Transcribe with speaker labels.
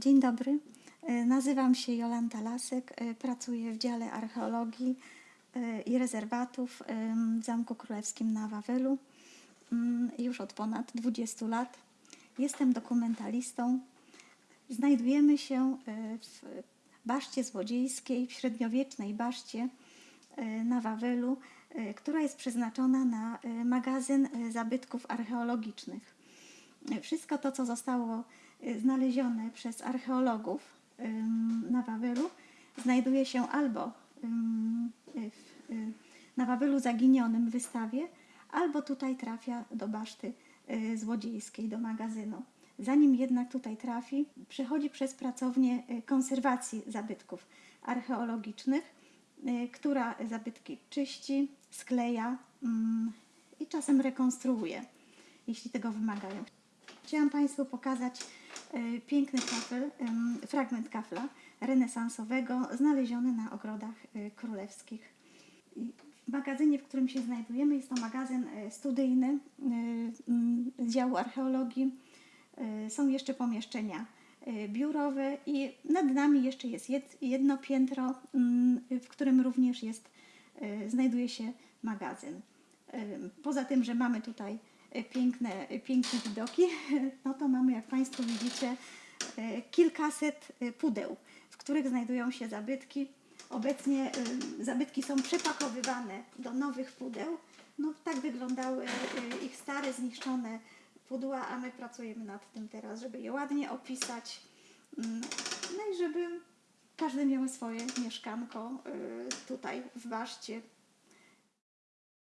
Speaker 1: Dzień dobry. E, Nazywam się Jolanta Lasek. e, Pracuję w dziale archeologii e, i rezerwatów w Zamku Królewskim na Wawelu mm, już od ponad 20 lat. Jestem dokumentalistą. Znajdujemy się w baszcie złodziejskiej, w średniowiecznej baszcie na Wawelu, która jest przeznaczona na magazyn zabytków archeologicznych. Wszystko to, co zostało y, znalezione przez archeologów na Wawelu, znajduje się albo w, y, na Wawelu zaginionym wystawie, albo tutaj trafia do baszty y, złodziejskiej, do magazynu. Zanim jednak tutaj trafi, przechodzi przez pracownię konserwacji zabytków archeologicznych, która zabytki czyści, skleja i czasem rekonstruuje, jeśli tego wymagają. Chciałam Państwu pokazać e, piękny kafel, fragment kafla renesansowego znaleziony na ogrodach e, królewskich. W magazynie, w którym się znajdujemy, jest to magazyn e, studyjny e, m, z działu archeologii. Są jeszcze pomieszczenia biurowe i nad nami jeszcze jest jed- jedno piętro, m, w którym również jest, znajduje się magazyn. Poza tym, że mamy tutaj piękne, e, piękne widoki, no to mamy, jak Państwo widzicie, e, kilkaset e, pudeł, w których znajdują się zabytki. Obecnie zabytki są przepakowywane do nowych pudeł. No, tak wyglądały e, ich stare, zniszczone pudła, a my pracujemy nad tym teraz, żeby je ładnie opisać. Mm, No i żeby każdy miał swoje mieszkanko tutaj w baszcie